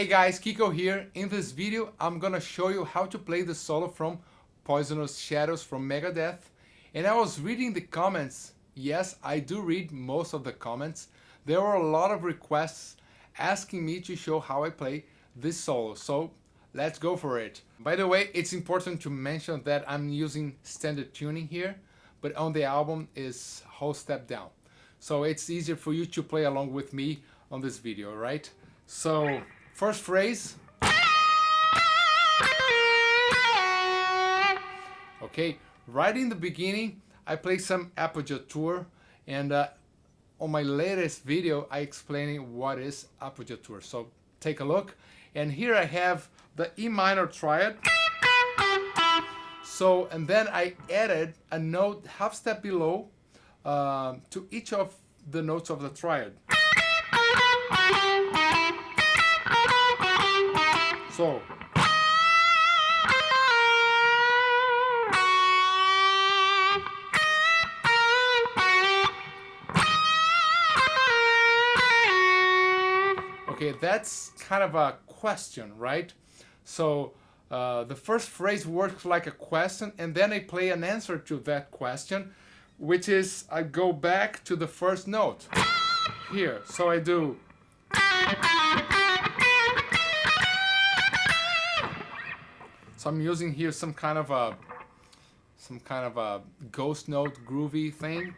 Hey guys, Kiko here. In this video, I'm gonna show you how to play the solo from Poisonous Shadows from Megadeth. And I was reading the comments. Yes, I do read most of the comments. There were a lot of requests asking me to show how I play this solo. So let's go for it. By the way, it's important to mention that I'm using standard tuning here, but on the album is whole step down. So it's easier for you to play along with me on this video, right? So First phrase. Okay, right in the beginning, I play some appoggiatura and uh, on my latest video, I explaining what is appoggiatura. So take a look. And here I have the E minor triad. So, and then I added a note half step below uh, to each of the notes of the triad. So. Okay, that's kind of a question, right? So uh, the first phrase works like a question and then I play an answer to that question, which is I go back to the first note here. So I do So I'm using here some kind of a some kind of a ghost note groovy thing.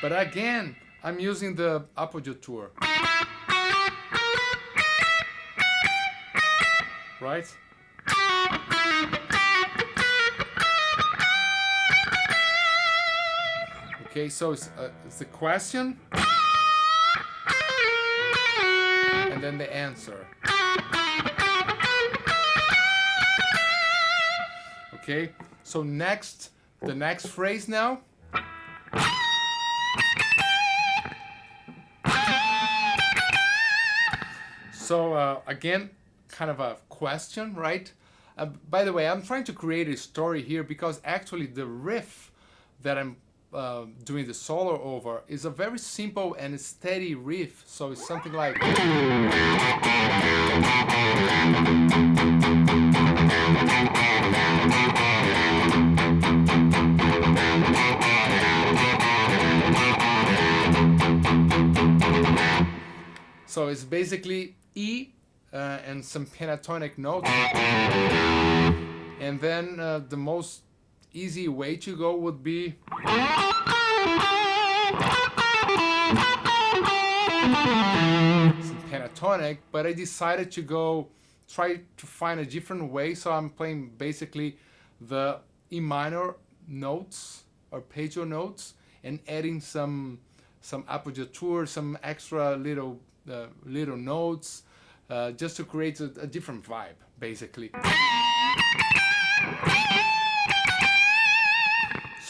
But again, I'm using the appoggiatura. Right? Okay, so it's, uh, it's the question and then the answer. Okay, so next, the next phrase now. So uh, again, kind of a question, right? Uh, by the way, I'm trying to create a story here because actually the riff that I'm uh, doing the solo over is a very simple and steady riff. So it's something like. So it's basically E uh, and some pentatonic notes. And then uh, the most easy way to go would be some pentatonic, but I decided to go try to find a different way. So I'm playing basically the E minor notes, or arpeggio notes, and adding some some appoggiatura, some extra little uh, little notes, uh, just to create a, a different vibe, basically.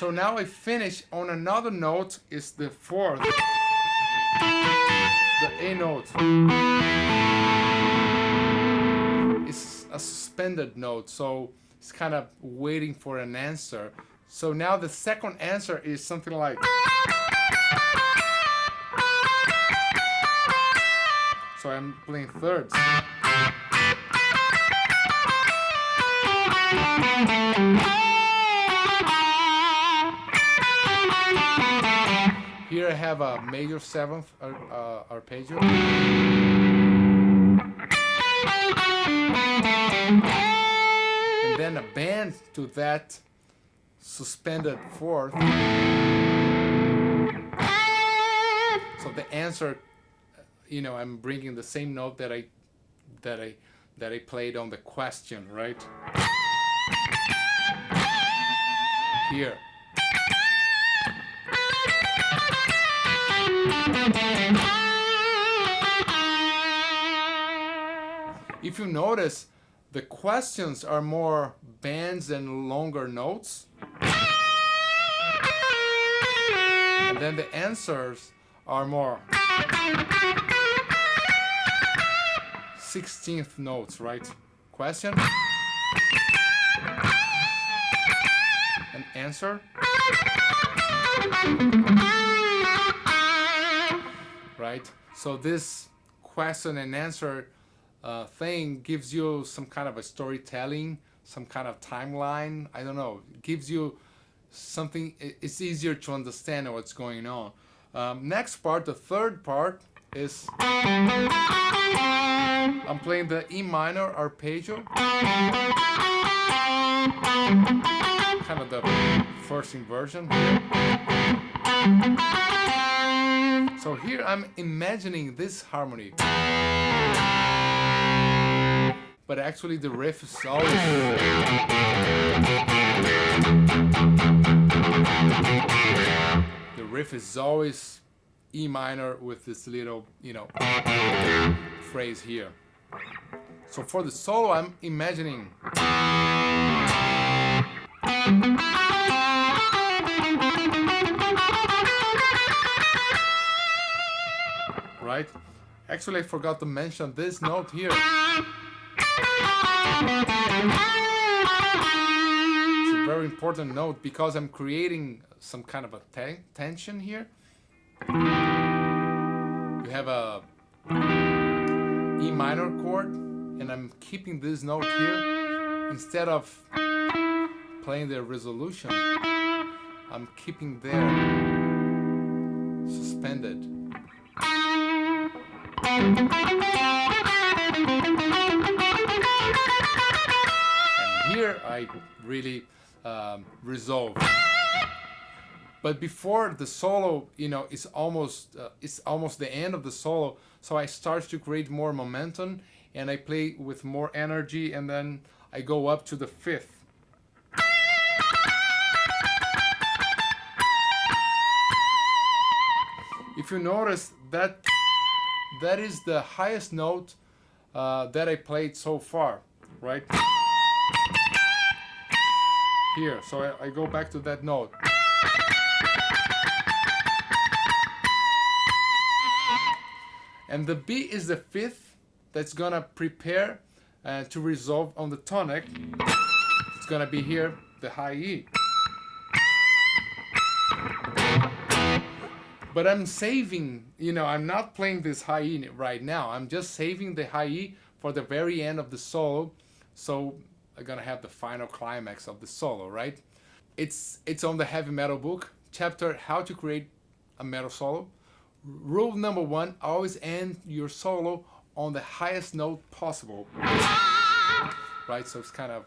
So now I finish on another note is the fourth, the A note. It's a suspended note, so it's kind of waiting for an answer. So now the second answer is something like So I'm playing thirds. Here I have a major seventh uh, uh, arpeggio. And then a bend to that suspended fourth. So the answer, you know, I'm bringing the same note that I that I that I played on the question, right? Here. If you notice, the questions are more bends and longer notes. And then the answers are more 16th notes, right? Question and answer. Right? So this question and answer uh, thing gives you some kind of a storytelling, some kind of timeline. I don't know. It gives you something. It's easier to understand what's going on. Um, next part, the third part, is I'm playing the E minor arpeggio. Kind of the first inversion. So here I'm imagining this harmony. But actually the riff is always... The riff is always E minor with this little, you know, phrase here. So for the solo, I'm imagining. Right? Actually, I forgot to mention this note here. It's a very important note because I'm creating some kind of a ten tension here. You have a E minor chord and I'm keeping this note here. Instead of playing the resolution I'm keeping there suspended I really um, resolve but before the solo, you know, it's almost uh, it's almost the end of the solo, so I start to create more momentum and I play with more energy and then I go up to the fifth. If you notice that that is the highest note uh, that I played so far, right? Here, so I, I go back to that note. And the B is the fifth that's gonna prepare uh, to resolve on the tonic. It's gonna be here, the high E. But I'm saving, you know, I'm not playing this high E right now. I'm just saving the high E for the very end of the solo. So gonna have the final climax of the solo, right? It's, it's on the heavy metal book, chapter How to Create a Metal Solo. Rule number one, always end your solo on the highest note possible. Right, so it's kind of,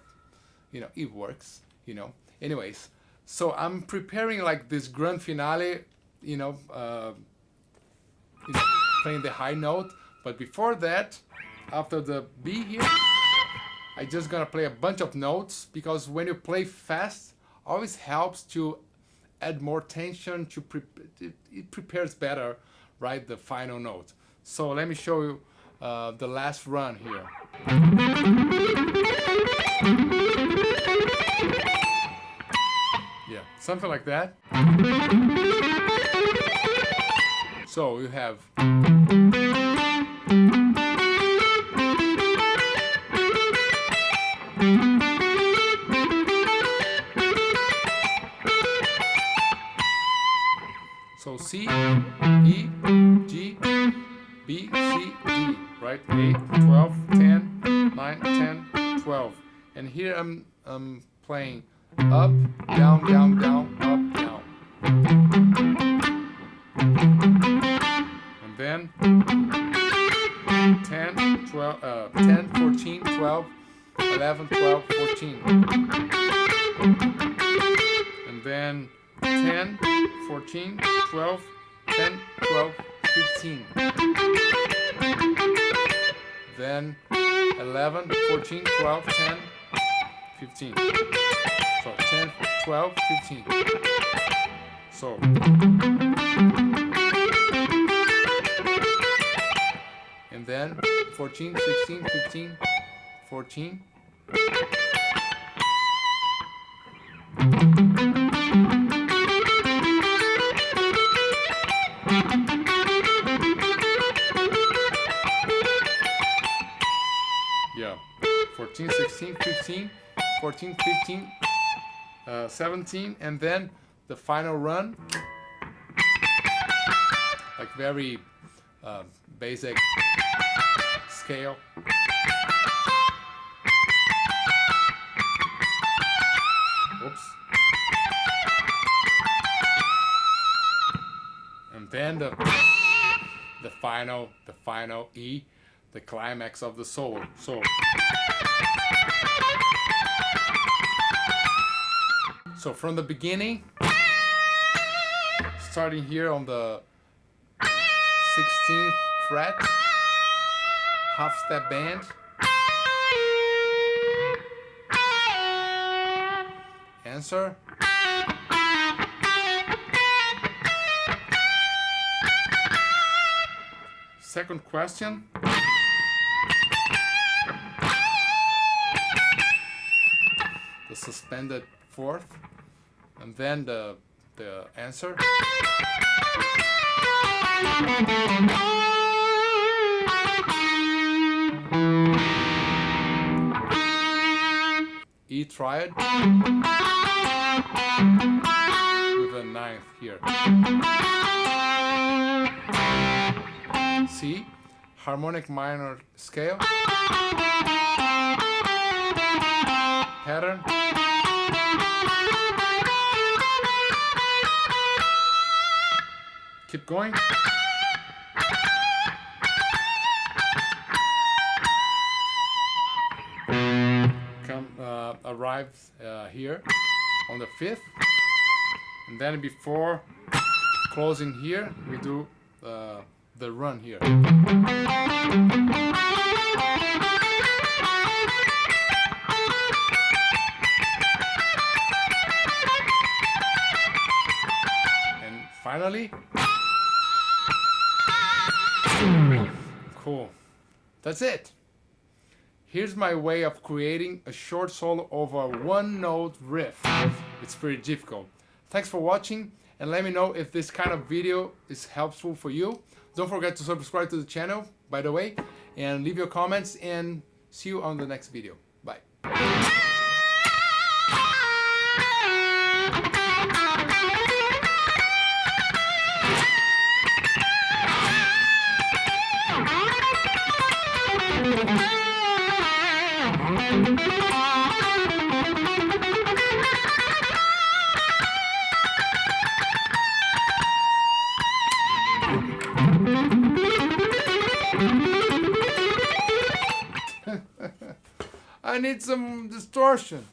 you know, it works, you know. Anyways, so I'm preparing like this grand finale, you know, uh, you know, playing the high note. But before that, after the B here, I just gonna play a bunch of notes because when you play fast, always helps to add more tension to pre it, it, prepares better right the final note. So let me show you uh, the last run here. Yeah something like that. So you have C, E, G, B, C, D, right? 8, 12, 10, 9, 10, 12. And here I'm, I'm playing up, down, down, down, up, down. And then 10, 12, uh, 10, 14, 12, 11, 12, 14. And then 10, 14, 12, 10, 12, 15. Then 11, 14, 12, 10, 15. So 10, 12, 15. So. And then 14, 16, 15, 14. Yeah, 14, 15, 14, 15, uh, 17, and then the final run, like very uh, basic scale. Oops. And then the the final the final E, the climax of the solo. So So from the beginning, starting here on the 16th fret, half step bend, answer, second question, the suspended fourth, and then the the answer. E triad with a ninth here. C harmonic minor scale pattern keep going. Come uh, arrives uh, here on the fifth. And then before closing here we do uh, the run here. And finally cool that's it Here's my way of creating a short solo over a one note riff. It's pretty difficult. Thanks for watching and let me know if this kind of video is helpful for you. Don't forget to subscribe to the channel, by the way, and leave your comments and see you on the next video. Bye. Need some distortion.